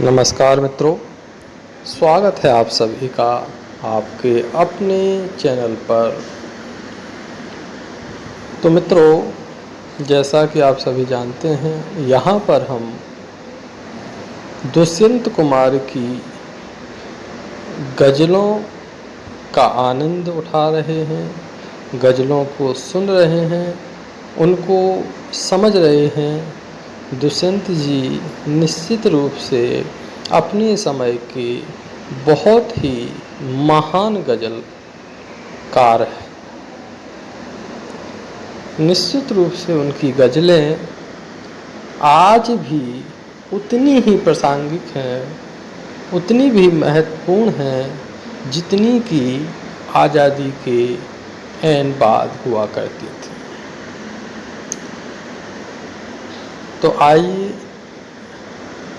नमस्कार मित्रों, स्वागत है आप सभी का आपके अपने चैनल पर। तो मित्रों, जैसा कि आप सभी जानते हैं, यहाँ पर हम दुष्यंत कुमार की गज़लों का आनंद उठा रहे हैं, गज़लों को सुन रहे हैं, उनको समझ रहे हैं दुष्यंत जी निश्चित रूप से अपने समय के बहुत ही महान गज़लकार है। निश्चित रूप से उनकी गज़लें आज भी उतनी ही प्रासंगिक हैं, उतनी भी महत्वपूर्ण हैं, जितनी कि आज़ादी के एन बाद हुआ करती थी तो आइए,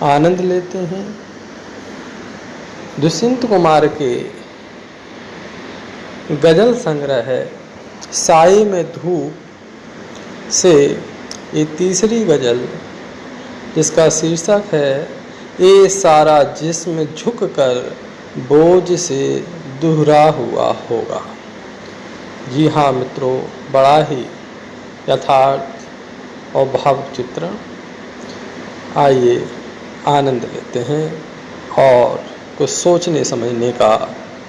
आनंद लेते हैं। दुष्यंत कुमार के गज़ल संग्रह है साए में धूप से ये तीसरी गज़ल, जिसका शीर्षक है ये सारा जिस्म झुक कर बोझ से दोहरा हुआ होगा। जी हाँ मित्रों, बड़ा ही यथार्थ और भाव चित्रण। आइए आनंद लेते हैं और कुछ सोचने समझने का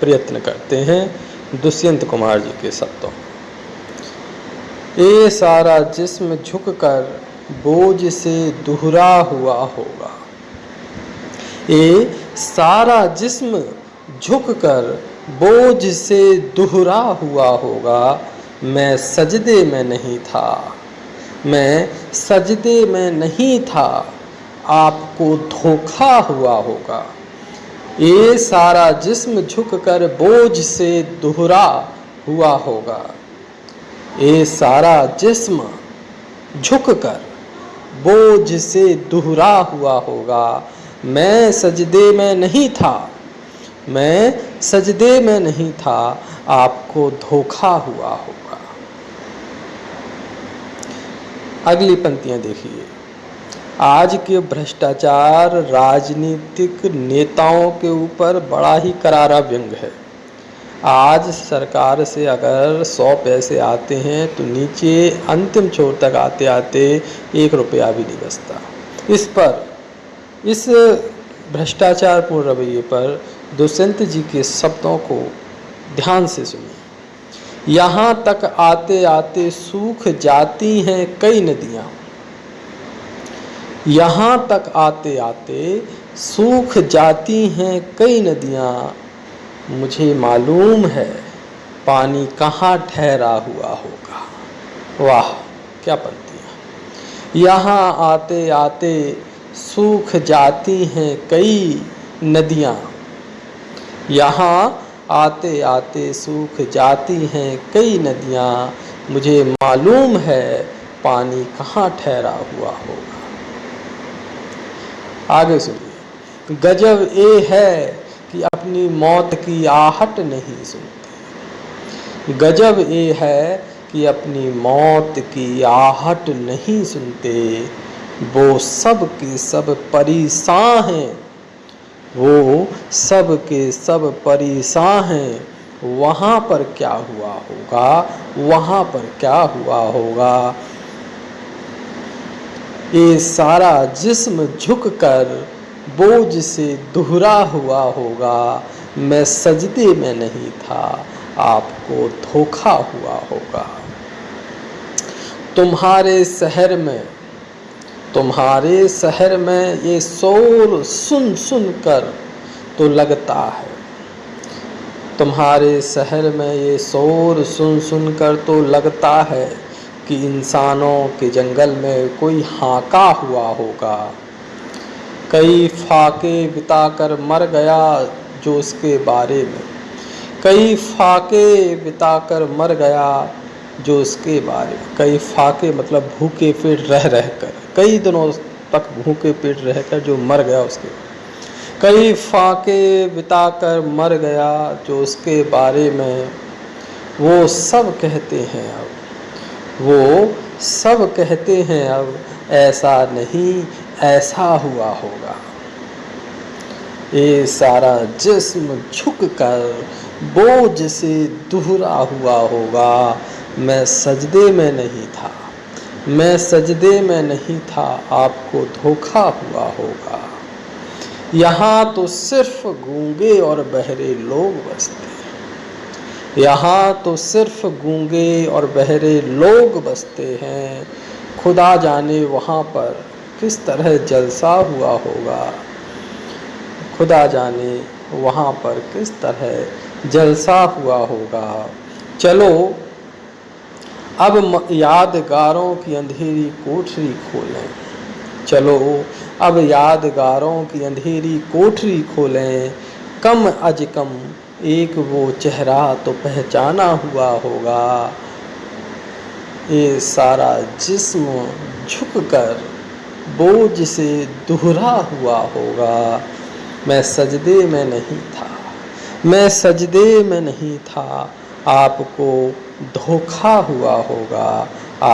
प्रयत्न करते हैं दुष्यंत कुमार जी के शब्दों ये सारा जिस्म झुक कर बोझ से दोहरा हुआ होगा। ये सारा जिस्म झुक कर बोझ से दोहरा हुआ होगा। मैं सजदे में नहीं था। मैं सजदे में नहीं था। आपको धोखा हुआ होगा। ये सारा जिस्म झुक कर बोझ से दोहरा हुआ होगा। ये सारा जिस्म झुक कर बोझ से दोहरा हुआ होगा। मैं सजदे में नहीं था। मैं सजदे में नहीं था। आपको धोखा हुआ होगा। अगली पंक्तियाँ देखिए। आज के भ्रष्टाचार राजनीतिक नेताओं के ऊपर बड़ा ही करारा व्यंग है। आज सरकार से अगर सौ पैसे आते हैं तो नीचे अंतिम छोर तक आते आते एक रुपया भी नहीं बचता। इस पर, इस भ्रष्टाचारपूर्ण रवैये पर दुष्यंत जी के शब्दों को ध्यान से सुनिए। यहाँ तक आते आते सूख जाती हैं कई नदियाँ। यहाँ तक आते आते सूख जाती हैं कई नदियाँ। मुझे मालूम है पानी कहाँ ठहरा हुआ होगा। वाह, क्या पंक्तियाँ। यहाँ आते आते सूख जाती हैं कई नदियाँ। यहाँ आते आते सूख जाती हैं कई नदियाँ। मुझे मालूम है पानी कहाँ ठहरा हुआ होगा। आगे सुनिए। गजब ये है कि अपनी मौत की आहट नहीं सुनते। गजब ये है कि अपनी मौत की आहट नहीं सुनते। वो सब के सब परेशान हैं। वो सब के सब परेशान हैं। वहाँ पर क्या हुआ होगा? वहाँ पर क्या हुआ होगा? ये सारा जिस्म झुक कर बोझ से दोहरा हुआ होगा। मैं सजदे में नहीं था, आपको धोखा हुआ होगा। तुम्हारे शहर में, तुम्हारे शहर में ये शोर सुन सुन कर तो लगता है। तुम्हारे शहर में ये शोर सुन सुन कर तो लगता है। कि इंसानों के जंगल में कोई हाका हुआ होगा। कई फाके बिताकर मर गया जो उसके बारे में। कई फाके बिताकर मर गया जो उसके बारे में। कई फाके मतलब भूखे पेट रह रह कर कई दिनों तक भूखे पेट रहकर जो मर गया उसके। कई फाके बिताकर मर गया जो उसके बारे में। वो सब कहते हैं अब। वो सब कहते हैं अब, ऐसा नहीं, ऐसा हुआ होगा। ये सारा जिस्म झुक कर बोझ से दुहरा हुआ होगा। मैं सजदे में नहीं था, मैं सजदे में नहीं था, आपको धोखा हुआ होगा। यहाँ तो सिर्फ़ गूँगे और बहरे लोग बसते। यहाँ तो सिर्फ़ गूँगे और बहरे लोग बसते हैं। खुदा जाने वहाँ पर किस तरह जलसा हुआ होगा। खुदा जाने वहाँ पर किस तरह जलसा हुआ होगा। चलो, अब यादगारों की अंधेरी कोठरी खोलें। चलो, अब यादगारों की अंधेरी कोठरी खोलें। कम अज कम एक वो चेहरा तो पहचाना हुआ होगा। ये सारा जिस्म झुककर बोझ से दोहरा हुआ होगा। मैं सजदे में नहीं था। मैं सजदे में नहीं था। आपको धोखा हुआ होगा।